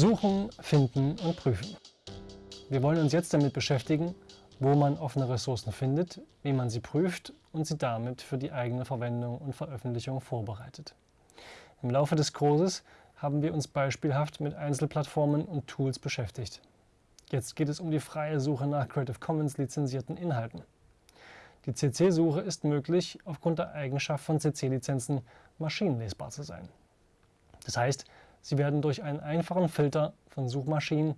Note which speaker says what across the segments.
Speaker 1: Suchen, finden und prüfen. Wir wollen uns jetzt damit beschäftigen, wo man offene Ressourcen findet, wie man sie prüft und sie damit für die eigene Verwendung und Veröffentlichung vorbereitet. Im Laufe des Kurses haben wir uns beispielhaft mit Einzelplattformen und Tools beschäftigt. Jetzt geht es um die freie Suche nach Creative Commons lizenzierten Inhalten. Die CC-Suche ist möglich, aufgrund der Eigenschaft von CC-Lizenzen maschinenlesbar zu sein. Das heißt, sie werden durch einen einfachen Filter von Suchmaschinen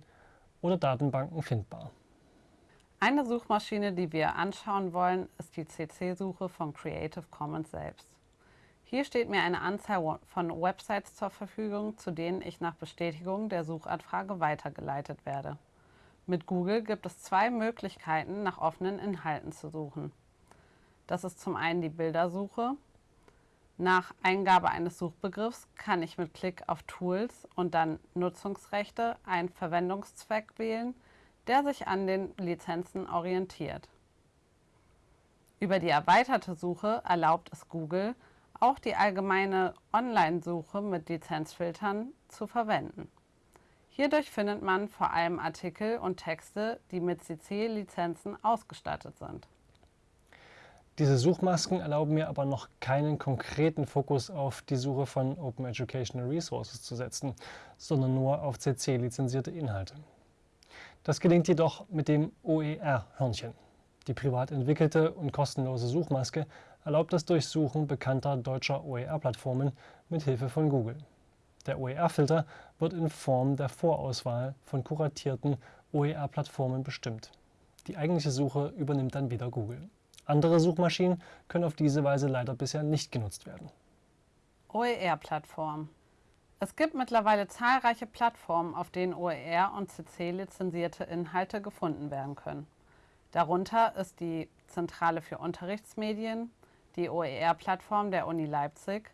Speaker 1: oder Datenbanken findbar.
Speaker 2: Eine Suchmaschine, die wir anschauen wollen, ist die CC-Suche von Creative Commons selbst. Hier steht mir eine Anzahl von Websites zur Verfügung, zu denen ich nach Bestätigung der Suchanfrage weitergeleitet werde. Mit Google gibt es zwei Möglichkeiten, nach offenen Inhalten zu suchen. Das ist zum einen die Bildersuche. Nach Eingabe eines Suchbegriffs kann ich mit Klick auf Tools und dann Nutzungsrechte einen Verwendungszweck wählen, der sich an den Lizenzen orientiert. Über die erweiterte Suche erlaubt es Google, auch die allgemeine Online-Suche mit Lizenzfiltern zu verwenden. Hierdurch findet man vor allem Artikel und Texte, die mit CC-Lizenzen ausgestattet sind.
Speaker 1: Diese Suchmasken erlauben mir aber noch keinen konkreten Fokus auf die Suche von Open Educational Resources zu setzen, sondern nur auf CC-lizenzierte Inhalte. Das gelingt jedoch mit dem OER-Hörnchen. Die privat entwickelte und kostenlose Suchmaske erlaubt das Durchsuchen bekannter deutscher OER-Plattformen mit Hilfe von Google. Der OER-Filter wird in Form der Vorauswahl von kuratierten OER-Plattformen bestimmt. Die eigentliche Suche übernimmt dann wieder Google. Andere Suchmaschinen können auf diese Weise leider bisher nicht genutzt werden.
Speaker 2: OER-Plattform Es gibt mittlerweile zahlreiche Plattformen, auf denen OER und CC lizenzierte Inhalte gefunden werden können. Darunter ist die Zentrale für Unterrichtsmedien, die OER-Plattform der Uni Leipzig,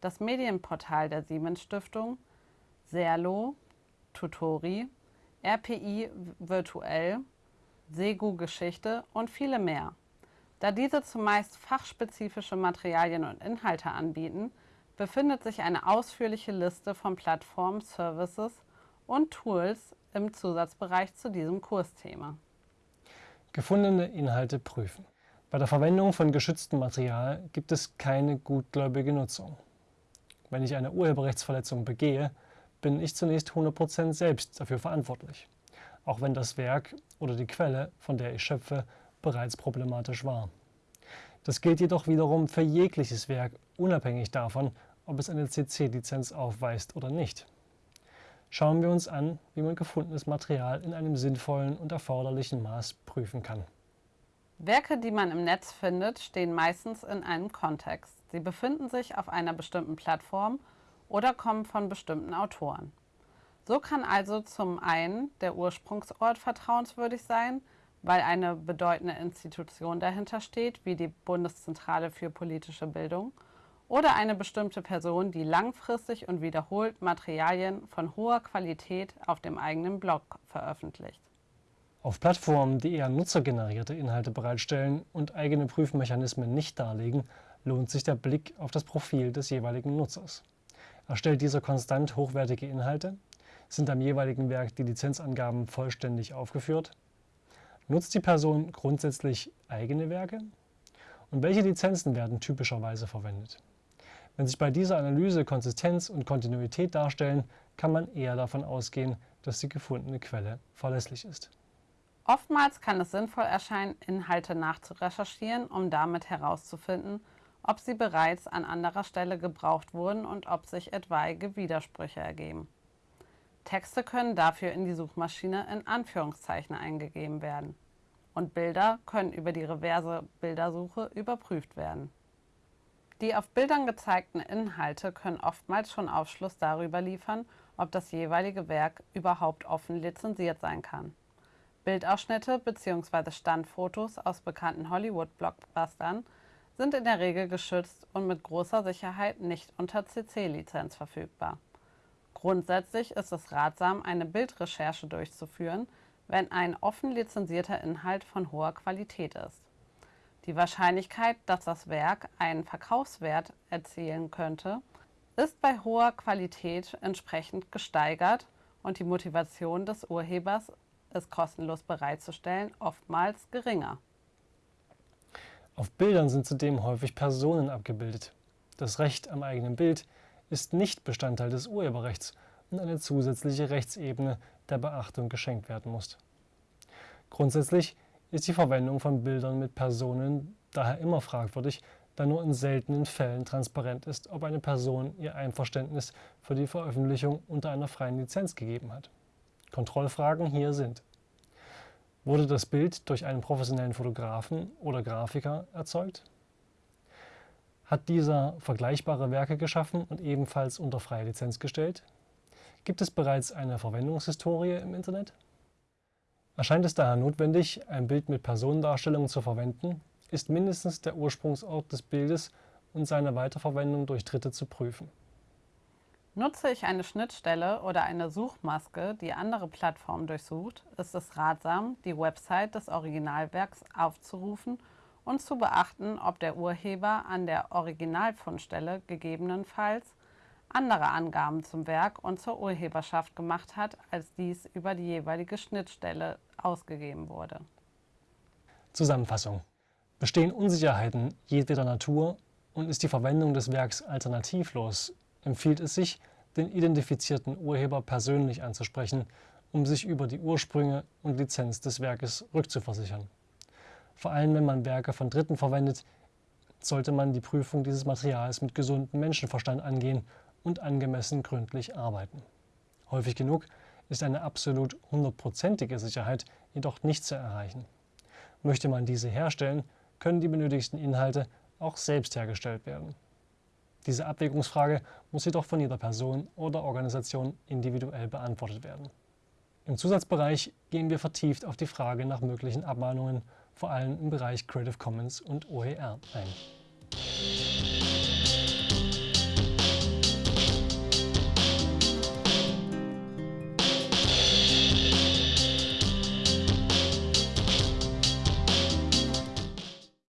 Speaker 2: das Medienportal der Siemens Stiftung, Serlo, Tutori, RPI Virtuell, Segu Geschichte und viele mehr. Da diese zumeist fachspezifische Materialien und Inhalte anbieten, befindet sich eine ausführliche Liste von Plattformen, Services und Tools im Zusatzbereich zu diesem Kursthema.
Speaker 1: Gefundene Inhalte prüfen. Bei der Verwendung von geschütztem Material gibt es keine gutgläubige Nutzung. Wenn ich eine Urheberrechtsverletzung begehe, bin ich zunächst 100% selbst dafür verantwortlich, auch wenn das Werk oder die Quelle, von der ich schöpfe, bereits problematisch war. Das gilt jedoch wiederum für jegliches Werk, unabhängig davon, ob es eine CC-Lizenz aufweist oder nicht. Schauen wir uns an, wie man gefundenes Material in einem sinnvollen und erforderlichen Maß prüfen kann.
Speaker 2: Werke, die man im Netz findet, stehen meistens in einem Kontext. Sie befinden sich auf einer bestimmten Plattform oder kommen von bestimmten Autoren. So kann also zum einen der Ursprungsort vertrauenswürdig sein, weil eine bedeutende Institution dahinter steht, wie die Bundeszentrale für politische Bildung, oder eine bestimmte Person, die langfristig und wiederholt Materialien von hoher Qualität auf dem eigenen Blog veröffentlicht.
Speaker 1: Auf Plattformen, die eher nutzergenerierte Inhalte bereitstellen und eigene Prüfmechanismen nicht darlegen, lohnt sich der Blick auf das Profil des jeweiligen Nutzers. Erstellt dieser konstant hochwertige Inhalte? Sind am jeweiligen Werk die Lizenzangaben vollständig aufgeführt? Nutzt die Person grundsätzlich eigene Werke? Und welche Lizenzen werden typischerweise verwendet? Wenn sich bei dieser Analyse Konsistenz und Kontinuität darstellen, kann man eher davon ausgehen, dass die gefundene Quelle verlässlich ist.
Speaker 2: Oftmals kann es sinnvoll erscheinen, Inhalte nachzurecherchieren, um damit herauszufinden, ob sie bereits an anderer Stelle gebraucht wurden und ob sich etwaige Widersprüche ergeben. Texte können dafür in die Suchmaschine in Anführungszeichen eingegeben werden. Und Bilder können über die reverse Bildersuche überprüft werden. Die auf Bildern gezeigten Inhalte können oftmals schon Aufschluss darüber liefern, ob das jeweilige Werk überhaupt offen lizenziert sein kann. Bildausschnitte bzw. Standfotos aus bekannten Hollywood-Blockbustern sind in der Regel geschützt und mit großer Sicherheit nicht unter CC-Lizenz verfügbar. Grundsätzlich ist es ratsam, eine Bildrecherche durchzuführen, wenn ein offen lizenzierter Inhalt von hoher Qualität ist. Die Wahrscheinlichkeit, dass das Werk einen Verkaufswert erzielen könnte, ist bei hoher Qualität entsprechend gesteigert und die Motivation des Urhebers, es kostenlos bereitzustellen, oftmals geringer.
Speaker 1: Auf Bildern sind zudem häufig Personen abgebildet. Das Recht am eigenen Bild ist nicht Bestandteil des Urheberrechts und eine zusätzliche Rechtsebene der Beachtung geschenkt werden muss. Grundsätzlich ist die Verwendung von Bildern mit Personen daher immer fragwürdig, da nur in seltenen Fällen transparent ist, ob eine Person ihr Einverständnis für die Veröffentlichung unter einer freien Lizenz gegeben hat. Kontrollfragen hier sind Wurde das Bild durch einen professionellen Fotografen oder Grafiker erzeugt? Hat dieser vergleichbare Werke geschaffen und ebenfalls unter freie Lizenz gestellt? Gibt es bereits eine Verwendungshistorie im Internet? Erscheint es daher notwendig, ein Bild mit Personendarstellungen zu verwenden, ist mindestens der Ursprungsort des Bildes und seine Weiterverwendung durch Dritte zu prüfen.
Speaker 2: Nutze ich eine Schnittstelle oder eine Suchmaske, die andere Plattformen durchsucht, ist es ratsam, die Website des Originalwerks aufzurufen und zu beachten, ob der Urheber an der Originalfundstelle gegebenenfalls andere Angaben zum Werk und zur Urheberschaft gemacht hat, als dies über die jeweilige Schnittstelle ausgegeben wurde.
Speaker 1: Zusammenfassung. Bestehen Unsicherheiten jedweder Natur und ist die Verwendung des Werks alternativlos, empfiehlt es sich, den identifizierten Urheber persönlich anzusprechen, um sich über die Ursprünge und Lizenz des Werkes rückzuversichern. Vor allem wenn man Werke von Dritten verwendet, sollte man die Prüfung dieses Materials mit gesundem Menschenverstand angehen und angemessen gründlich arbeiten. Häufig genug ist eine absolut hundertprozentige Sicherheit jedoch nicht zu erreichen. Möchte man diese herstellen, können die benötigten Inhalte auch selbst hergestellt werden. Diese Abwägungsfrage muss jedoch von jeder Person oder Organisation individuell beantwortet werden. Im Zusatzbereich gehen wir vertieft auf die Frage nach möglichen Abmahnungen, vor allem im Bereich Creative Commons und OER, ein.